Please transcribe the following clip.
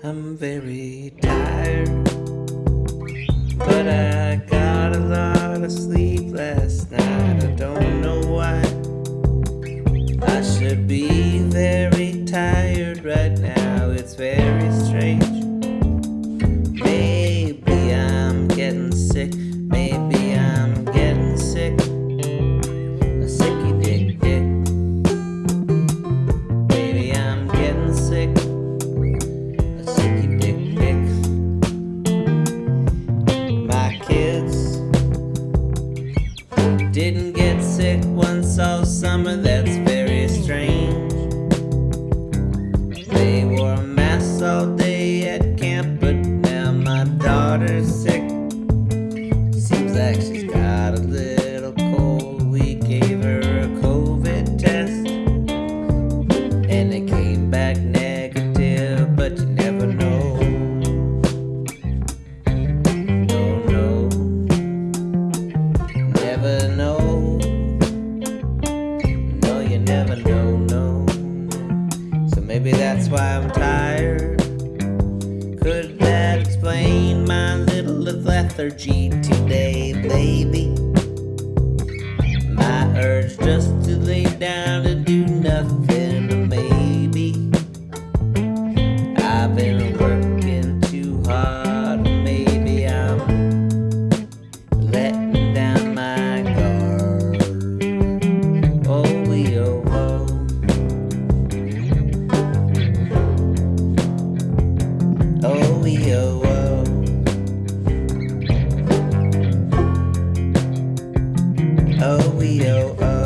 I'm very tired, but I got a lot of sleep last night. I don't know why. I should be very tired right now. It's very strange. Once all summer. That's very strange. They wore masks all day at camp, but now my daughter's sick. Seems like she's got a little maybe that's why I'm tired. Could that explain my little lethargy today, baby? My urge just to lay down and do nothing, maybe. I've been oh, we oh, oh.